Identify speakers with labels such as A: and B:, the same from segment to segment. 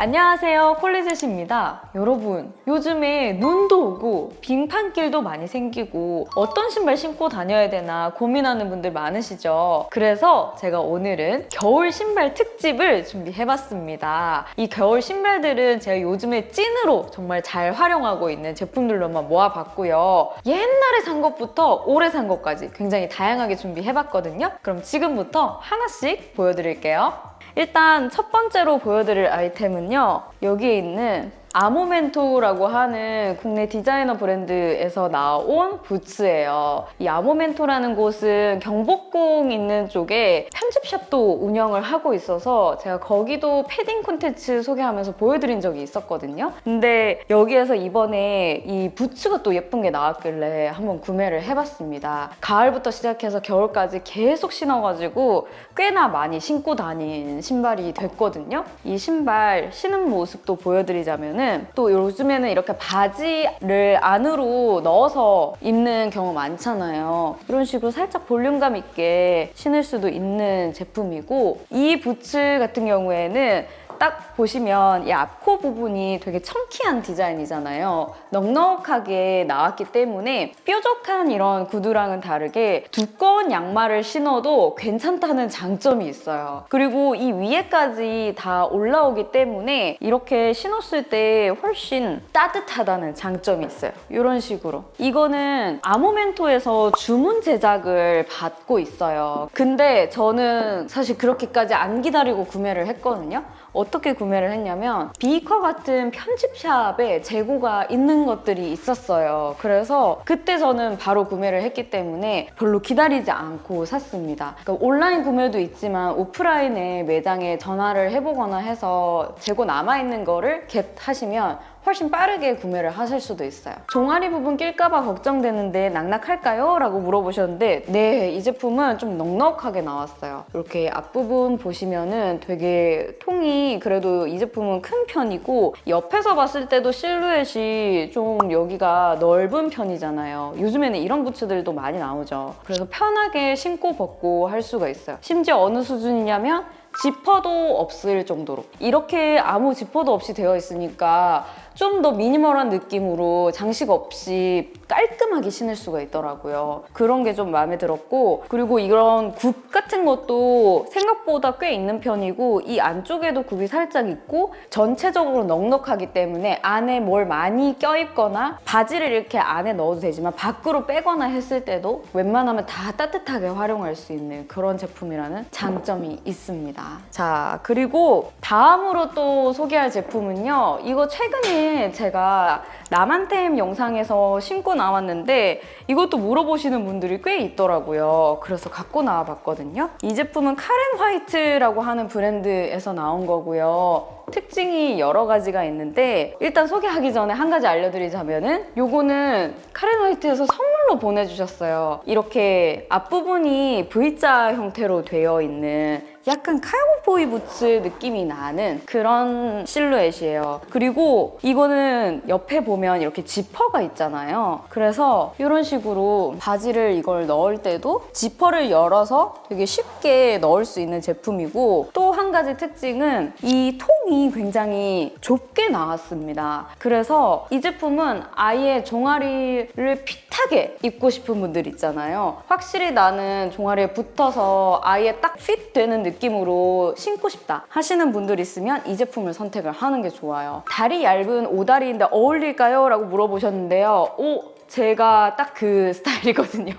A: 안녕하세요 콜리셋입니다. 여러분 요즘에 눈도 오고 빙판길도 많이 생기고 어떤 신발 신고 다녀야 되나 고민하는 분들 많으시죠? 그래서 제가 오늘은 겨울 신발 특집을 준비해봤습니다. 이 겨울 신발들은 제가 요즘에 찐으로 정말 잘 활용하고 있는 제품들로만 모아봤고요. 옛날에 산 것부터 올해 산 것까지 굉장히 다양하게 준비해봤거든요. 그럼 지금부터 하나씩 보여드릴게요 일단 첫 번째로 보여드릴 아이템은요. 여기에 있는 아모멘토라고 하는 국내 디자이너 브랜드에서 나온 부츠예요. 이 아모멘토라는 곳은 경복궁 있는 쪽에 편집샵도 운영을 하고 있어서 제가 거기도 패딩 콘텐츠 소개하면서 보여드린 적이 있었거든요. 근데 여기에서 이번에 이 부츠가 또 예쁜 게 나왔길래 한번 구매를 해봤습니다. 가을부터 시작해서 겨울까지 계속 신어가지고 꽤나 많이 신고 다닌 신발이 됐거든요. 이 신발 신은 모습도 보여드리자면 또 요즘에는 이렇게 바지를 안으로 넣어서 입는 경우 많잖아요. 이런 식으로 살짝 볼륨감 있게 신을 수도 있는 제품이고 이 부츠 같은 경우에는 딱 보시면 이 앞코 부분이 되게 청키한 디자인이잖아요. 넉넉하게 나왔기 때문에 뾰족한 이런 구두랑은 다르게 두꺼운 양말을 신어도 괜찮다는 장점이 있어요. 그리고 이 위에까지 다 올라오기 때문에 이렇게 신었을 때 훨씬 따뜻하다는 장점이 있어요. 이런 식으로. 이거는 아모멘토에서 주문 제작을 받고 있어요. 근데 저는 사실 그렇게까지 안 기다리고 구매를 했거든요. 어떻게 구매를 했냐면 비커 같은 편집샵에 재고가 있는 것들이 있었어요. 그래서 그때 저는 바로 구매를 했기 때문에 별로 기다리지 않고 샀습니다. 그러니까 온라인 구매도 있지만 오프라인에 매장에 전화를 해보거나 해서 재고 남아있는 거를 겟하시면 훨씬 빠르게 구매를 하실 수도 있어요. 종아리 부분 낄까봐 걱정되는데 낙낙할까요? 라고 물어보셨는데 네, 이 제품은 좀 넉넉하게 나왔어요. 이렇게 앞부분 보시면은 되게 통이 그래도 이 제품은 큰 편이고 옆에서 봤을 때도 실루엣이 좀 여기가 넓은 편이잖아요. 요즘에는 이런 부츠들도 많이 나오죠. 그래서 편하게 신고 벗고 할 수가 있어요. 심지어 어느 수준이냐면 지퍼도 없을 정도로 이렇게 아무 지퍼도 없이 되어 있으니까 좀 더 미니멀한 느낌으로 장식 없이 깔끔하게 신을 수가 있더라고요. 그런 게 좀 마음에 들었고 그리고 이런 굽 같은 것도 생각보다 꽤 있는 편이고 이 안쪽에도 굽이 살짝 있고 전체적으로 넉넉하기 때문에 안에 뭘 많이 껴입거나 바지를 이렇게 안에 넣어도 되지만 밖으로 빼거나 했을 때도 웬만하면 다 따뜻하게 활용할 수 있는 그런 제품이라는 장점이 있습니다. 자 그리고 다음으로 또 소개할 제품은요. 이거 최근에 제가 남한템 영상에서 신고 나왔는데 이것도 물어보시는 분들이 꽤 있더라고요. 그래서 갖고 나와봤거든요. 이 제품은 카렌 화이트라고 하는 브랜드에서 나온 거고요. 특징이 여러 가지가 있는데 일단 소개하기 전에 한 가지 알려드리자면 은 요거는 카렌 화이트에서 선물로 보내주셨어요. 이렇게 앞부분이 V자 형태로 되어 있는 약간 카우보이 부츠 느낌이 나는 그런 실루엣이에요. 그리고 이거는 옆에 보면 이렇게 지퍼가 있잖아요. 그래서 이런 식으로 바지를 이걸 넣을 때도 지퍼를 열어서 되게 쉽게 넣을 수 있는 제품이고 또 한 가지 특징은 이 통이 굉장히 좁게 나왔습니다. 그래서 이 제품은 아예 종아리를 핏하게 입고 싶은 분들 있잖아요. 확실히 나는 종아리에 붙어서 아예 딱 핏 되는 느낌 느낌으로 신고 싶다 하시는 분들 있으면 이 제품을 선택을 하는 게 좋아요. 다리 얇은 오다리인데 어울릴까요? 라고 물어보셨는데요. 오, 제가 딱 그 스타일이거든요.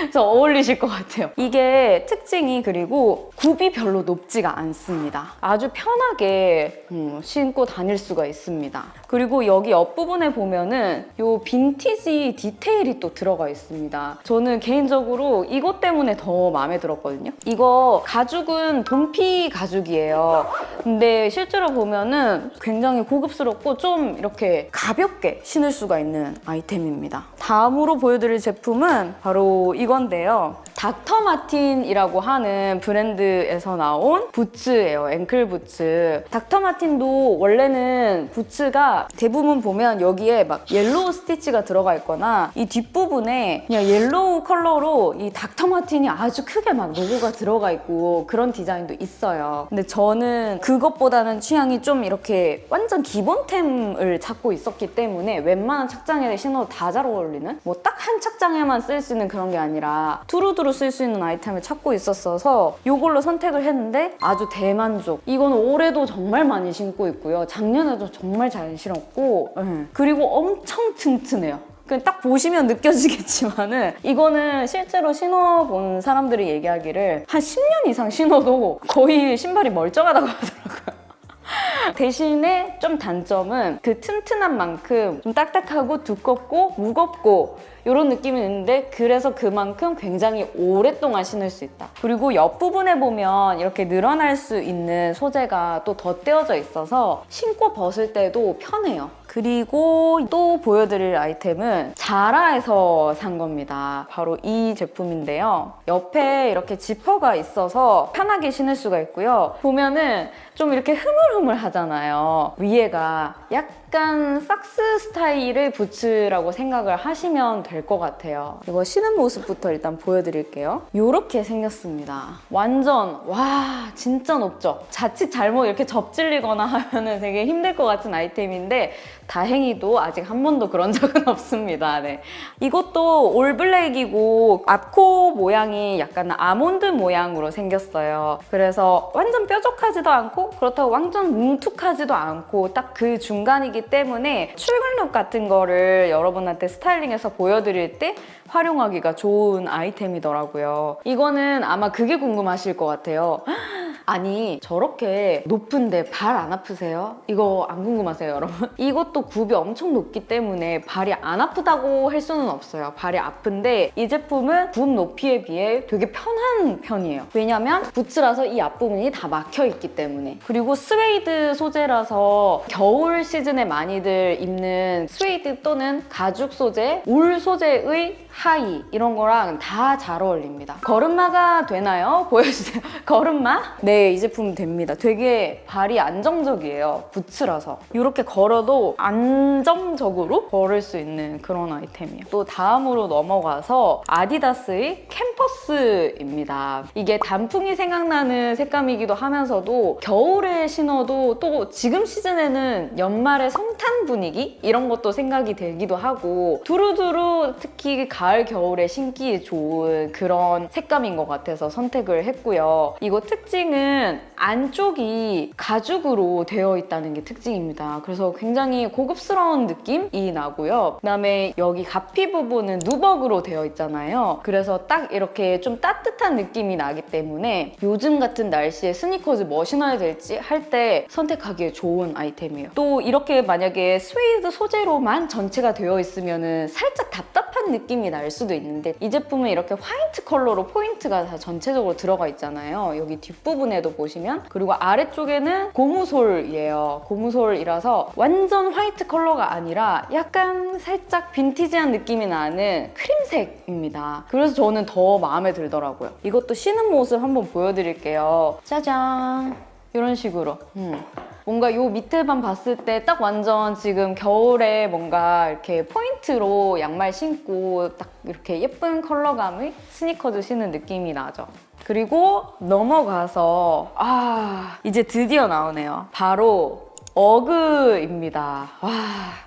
A: 그래서 어울리실 것 같아요. 이게 특징이 그리고 굽이 별로 높지가 않습니다. 아주 편하게 음, 신고 다닐 수가 있습니다. 그리고 여기 옆부분에 보면은 이 빈티지 디테일이 또 들어가 있습니다. 저는 개인적으로 이것 때문에 더 마음에 들었거든요. 이거 가죽은 돈피 가죽이에요. 근데 실제로 보면은 굉장히 고급스럽고 좀 이렇게 가볍게 신을 수가 있는 아이템입니다.
B: 다음으로 보여드릴 제품은 바로 이건데요. 닥터 마틴이라고 하는 브랜드에서 나온 부츠예요. 앵클 부츠. 닥터 마틴도 원래는 부츠가 대부분 보면 여기에 막 yellow stitch가 들어가 있거나 이 뒷부분에 그냥 yellow 컬러로 이 닥터 마틴이 아주 크게 막 로고가 들어가 있고 그런 디자인도 있어요. 근데 저는 그것보다는 취향이 좀 이렇게 완전 기본템을 찾고 있었기 때문에 웬만한 착장에 신어도 다 잘 어울리는 뭐 딱 한 착장에만 쓸 수 있는 그런 게 아니라 두루두루 쓸 수 있는 아이템을 찾고 있었어서 이걸로 선택을 했는데 아주 대만족. 이건 올해도 정말 많이 신고 있고요. 작년에도 정말 잘 신었고 예. 그리고 엄청 튼튼해요. 딱 보시면 느껴지겠지만은 이거는 실제로 신어본 사람들이 얘기하기를 한 10년 이상 신어도 거의 신발이 멀쩡하다고 하더라고요. 대신에 좀 단점은 그 튼튼한 만큼 좀 딱딱하고 두껍고 무겁고 이런 느낌이 있는데 그래서 그만큼 굉장히 오랫동안 신을 수 있다. 그리고 옆부분에 보면 이렇게 늘어날 수 있는 소재가 또 덧대어져 있어서 신고 벗을 때도 편해요. 그리고 또 보여드릴 아이템은 자라에서 산 겁니다. 바로 이 제품인데요. 옆에 이렇게 지퍼가 있어서 편하게 신을 수가 있고요. 보면은 좀 이렇게 흐물흐물 하잖아요. 위에가 약간 삭스 스타일의 부츠라고 생각을 하시면 될 것 같아요. 이거 신은 모습부터 일단 보여드릴게요. 이렇게 생겼습니다. 완전 와 진짜 높죠? 자칫 잘못 이렇게 접질리거나 하면 은 되게 힘들 것 같은 아이템인데 다행히도 아직 한 번도 그런 적은 없습니다. 네. 이것도 올블랙이고 앞코 모양이 약간 아몬드 모양으로 생겼어요. 그래서 완전 뾰족하지도 않고 그렇다고 완전 뭉툭하지도 않고 딱 그 중간이 기 때문에 출근룩 같은 거를 여러분한테 스타일링해서 보여드릴 때 활용하기가 좋은 아이템이더라고요. 이거는 아마 그게 궁금하실 것 같아요. 아니 저렇게 높은데 발 안 아프세요? 이거 안 궁금하세요 여러분? 이것도 굽이 엄청 높기 때문에 발이 안 아프다고 할 수는 없어요 발이 아픈데 이 제품은 굽 높이에 비해 되게 편한 편이에요 왜냐면 부츠라서 이 앞부분이 다 막혀 있기 때문에 그리고 스웨이드 소재라서 겨울 시즌에 많이들 입는 스웨이드 또는 가죽 소재, 울 소재의 하의 이런 거랑 다 잘 어울립니다 걸음마가 되나요? 보여주세요 걸음마? 네, 이 제품 됩니다. 되게 발이 안정적이에요. 부츠라서. 이렇게 걸어도 안정적으로 걸을 수 있는 그런 아이템이에요. 또 다음으로 넘어가서 아디다스의 캠퍼스입니다. 이게 단풍이 생각나는 색감이기도 하면서도 겨울에 신어도 또 지금 시즌에는 연말의 성탄 분위기? 이런 것도 생각이 들기도 하고 두루두루 특히 가을, 겨울에 신기 좋은 그런 색감인 것 같아서 선택을 했고요. 이거 특징은 안쪽이 가죽으로 되어 있다는 게 특징입니다. 그래서 굉장히 고급스러운 느낌이 나고요. 그다음에 여기 갑피 부분은 누벅으로 되어 있잖아요. 그래서 딱 이렇게 좀 따뜻한 느낌이 나기 때문에 요즘 같은 날씨에 스니커즈 뭐 신어야 될지 할 때 선택하기에 좋은 아이템이에요. 또 이렇게 만약에 스웨이드 소재로만 전체가 되어 있으면 살짝 답답 한 느낌이 날 수도 있는데 이 제품은 이렇게 화이트 컬러로 포인트가 다 전체적으로 들어가 있잖아요. 여기 뒷부분에도 보시면 그리고 아래쪽에는 고무솔이에요. 고무솔이라서 완전 화이트 컬러가 아니라 약간 살짝 빈티지한 느낌이 나는 크림색입니다. 그래서 저는 더 마음에 들더라고요. 이것도 신은 모습 한번 보여드릴게요. 짜잔! 이런 식으로 음. 뭔가 요 밑에만 봤을 때 딱 완전 지금 겨울에 뭔가 이렇게 포인트로 양말 신고 딱 이렇게 예쁜 컬러감의 스니커즈 신는 느낌이 나죠. 그리고 넘어가서 아 이제 드디어 나오네요. 바로 어그입니다. 와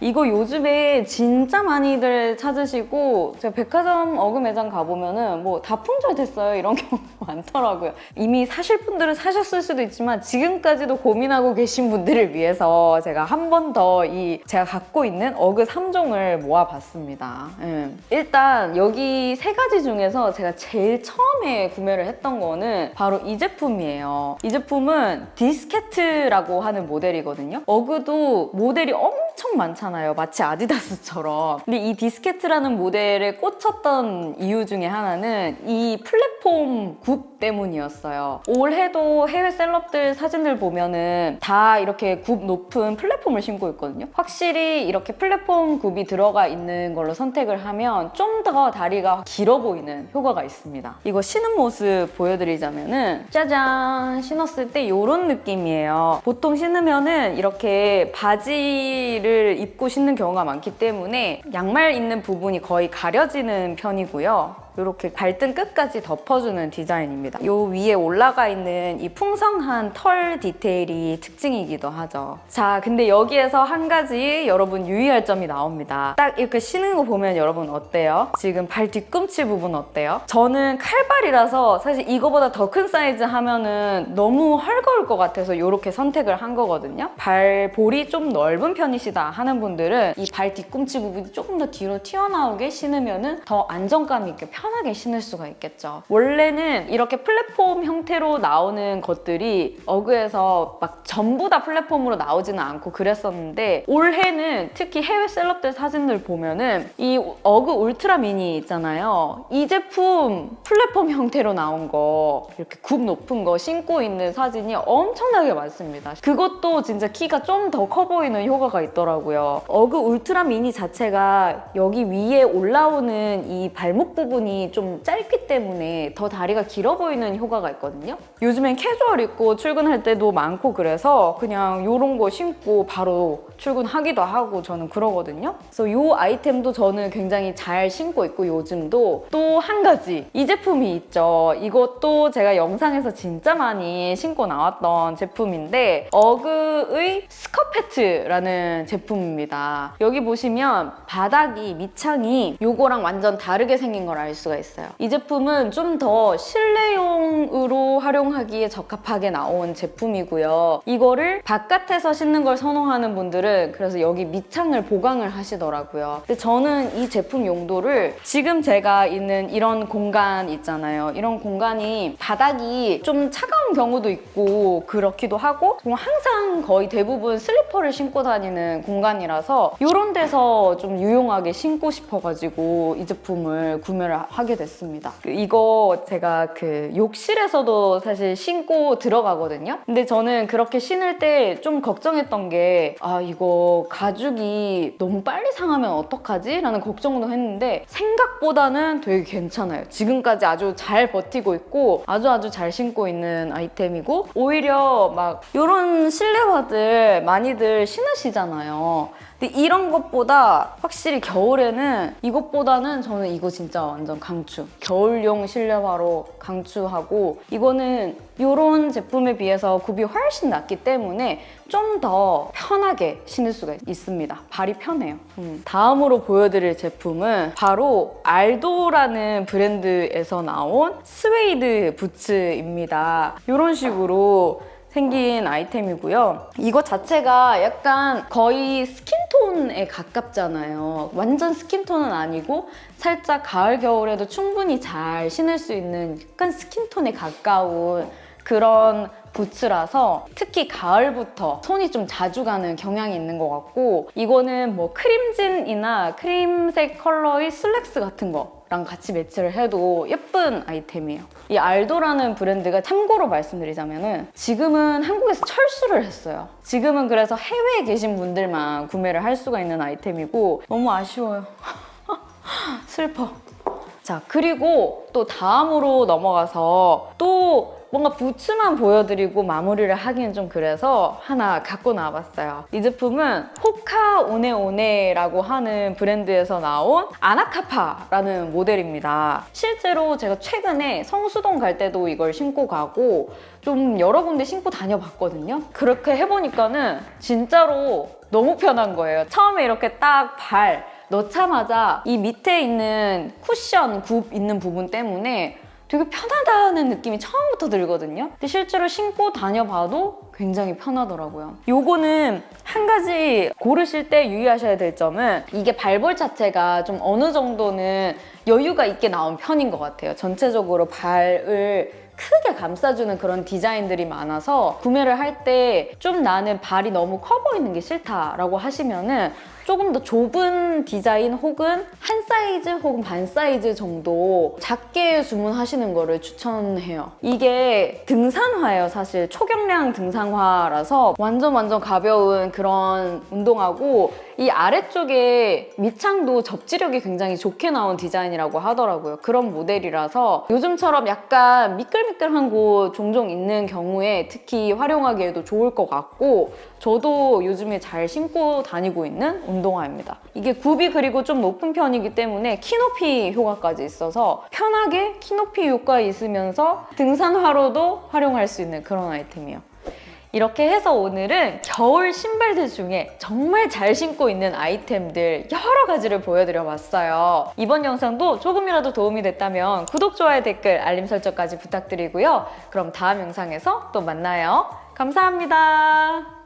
B: 이거 요즘에 진짜 많이들 찾으시고 제가 백화점 어그 매장 가보면 은 뭐 다 품절됐어요 이런 경우 많더라고요. 이미 사실 분들은 사셨을 수도 있지만 지금까지도 고민하고 계신 분들을 위해서 제가 한 번 더 이 제가 갖고 있는 어그 3종을 모아봤습니다. 음. 일단 여기 세 가지 중에서 제가 제일 처음에 구매를 했던 거는 바로 이 제품이에요. 이 제품은 Disquette라고 하는 모델이거든요. 어그도 모델이 엄청 엄청 많잖아요. 마치 아디다스처럼. 근데 이 Disquette라는 모델에 꽂혔던 이유 중에 하나는 이 플랫폼 굽 때문이었어요. 올해도 해외 셀럽들 사진들 보면은 다 이렇게 굽 높은 플랫폼을 신고 있거든요. 확실히 이렇게 플랫폼 굽이 들어가 있는 걸로 선택을 하면 좀 더 다리가 길어 보이는 효과가 있습니다. 이거 신은 모습 보여드리자면은 짜잔 신었을 때 이런 느낌이에요. 보통 신으면은 이렇게 바지 를 입고 신는 경우가 많기 때문에 양말 있는 부분이 거의 가려지는 편이고요. 이렇게 발등 끝까지 덮어주는 디자인입니다. 요 위에 올라가 있는 이 풍성한 털 디테일이 특징이기도 하죠. 자, 근데 여기에서 한 가지 여러분 유의할 점이 나옵니다. 딱 이렇게 신는 거 보면 여러분 어때요? 지금 발 뒤꿈치 부분 어때요? 저는 칼발이라서 사실 이거보다 더 큰 사이즈 하면은 너무 헐거울 것 같아서 이렇게 선택을 한 거거든요. 발볼이 좀 넓은 편이시다 하는 분들은 이 발 뒤꿈치 부분이 조금 더 뒤로 튀어나오게 신으면은 더 안정감 있게 편 하게 신을 수가 있겠죠. 원래는 이렇게 플랫폼 형태로 나오는 것들이 어그에서 막 전부 다 플랫폼으로 나오지는 않고 그랬었는데 올해는 특히 해외 셀럽들 사진들 보면은 이 어그 울트라 미니 있잖아요. 이 제품 플랫폼 형태로 나온 거 이렇게 굽 높은 거 신고 있는 사진이 엄청나게 많습니다. 그것도 진짜 키가 좀 더 커 보이는 효과가 있더라고요. 어그 울트라 미니 자체가 여기 위에 올라오는 이 발목 부분이 좀 짧기 때문에 더 다리가 길어 보이는 효과가 있거든요. 요즘엔 캐주얼 입고 출근할 때도 많고 그래서 그냥 이런 거 신고 바로 출근하기도 하고 저는 그러거든요. 그래서 이 아이템도 저는 굉장히 잘 신고 있고 요즘도 또 한 가지 이 제품이 있죠. 이것도 제가 영상에서 진짜 많이 신고 나왔던 제품인데 어그의 스커페트라는 제품입니다. 여기 보시면 바닥이 밑창이 요거랑 완전 다르게 생긴 걸 알 수가 있어요. 이 제품은 좀 더 실내용으로 활용하기에 적합하게 나온 제품이고요. 이거를 바깥에서 신는 걸 선호하는 분들은 그래서 여기 밑창을 보강을 하시더라고요. 근데 저는 이 제품 용도를 지금 제가 있는 이런 공간 있잖아요. 이런 공간이 바닥이 좀 차가운 경우도 있고 그렇기도 하고 정말 항상 거의 대부분 슬리퍼를 신고 다니는 공간이라서 이런 데서 좀 유용하게 신고 싶어가지고 이 제품을 구매를 하게 됐습니다. 그 이거 제가 그 욕실에서도 사실 신고 들어가거든요. 근데 저는 그렇게 신을 때 좀 걱정했던 게 아 이거 가죽이 너무 빨리 상하면 어떡하지? 라는 걱정도 했는데 생각보다는 되게 괜찮아요. 지금까지 아주 잘 버티고 있고 아주 아주 잘 신고 있는 아이템이고 오히려 막 이런 실내화들 많이들 신으시잖아요. 근데 이런 것보다 확실히 겨울에는 이것보다는 저는 이거 진짜 완전 강추. 겨울용 실내화로 강추하고 이거는 이런 제품에 비해서 굽이 훨씬 낮기 때문에 좀 더 편하게 신을 수가 있습니다. 발이 편해요. 음. 다음으로 보여드릴 제품은 바로 알도라는 브랜드에서 나온 스웨이드 부츠입니다. 이런 식으로 생긴 아이템이고요. 이거 자체가 약간 거의 스킨 톤에 가깝잖아요. 완전 스킨톤은 아니고 살짝 가을, 겨울에도 충분히 잘 신을 수 있는 약간 스킨톤에 가까운 그런 부츠라서 특히 가을부터 손이 좀 자주 가는 경향이 있는 것 같고 이거는 뭐 크림진이나 크림색 컬러의 슬랙스 같은 거 랑 같이 매치를 해도 예쁜 아이템이에요. 이 알도라는 브랜드가 참고로 말씀드리자면 은 지금은 한국에서 철수를 했어요. 지금은 그래서 해외에 계신 분들만 구매를 할 수가 있는 아이템이고 너무 아쉬워요. 슬퍼. 자, 그리고 또 다음으로 넘어가서 또 뭔가 부츠만 보여드리고 마무리를 하기는 좀 그래서 하나 갖고 나와봤어요. 이 제품은 호카 오네오네라고 하는 브랜드에서 나온 아나카파라는 모델입니다. 실제로 제가 최근에 성수동 갈 때도 이걸 신고 가고 좀 여러 군데 신고 다녀봤거든요. 그렇게 해보니까는 진짜로 너무 편한 거예요. 처음에 이렇게 딱 발 넣자마자 이 밑에 있는 쿠션 굽 있는 부분 때문에 되게 편하다는 느낌이 처음부터 들거든요. 근데 실제로 신고 다녀봐도 굉장히 편하더라고요. 요거는 한 가지 고르실 때 유의하셔야 될 점은 이게 발볼 자체가 좀 어느 정도는 여유가 있게 나온 편인 것 같아요. 전체적으로 발을 크게 감싸주는 그런 디자인들이 많아서 구매를 할 때 좀 나는 발이 너무 커 보이는 게 싫다라고 하시면은 조금 더 좁은 디자인 혹은 한 사이즈 혹은 반 사이즈 정도 작게 주문하시는 거를 추천해요. 이게 등산화예요, 사실. 초경량 등산화라서 완전 완전 가벼운 그런 운동화고 이 아래쪽에 밑창도 접지력이 굉장히 좋게 나온 디자인이라고 하더라고요. 그런 모델이라서 요즘처럼 약간 미끌미끌한 곳 종종 있는 경우에 특히 활용하기에도 좋을 것 같고 저도 요즘에 잘 신고 다니고 있는 운동화입니다. 이게 굽이 그리고 좀 높은 편이기 때문에 키 높이 효과까지 있어서 편하게 키 높이 효과 있으면서 등산화로도 활용할 수 있는 그런 아이템이에요. 이렇게 해서 오늘은 겨울 신발들 중에 정말 잘 신고 있는 아이템들 여러 가지를 보여드려 봤어요. 이번 영상도 조금이라도 도움이 됐다면 구독, 좋아요, 댓글, 알림 설정까지 부탁드리고요. 그럼 다음 영상에서 또 만나요. 감사합니다.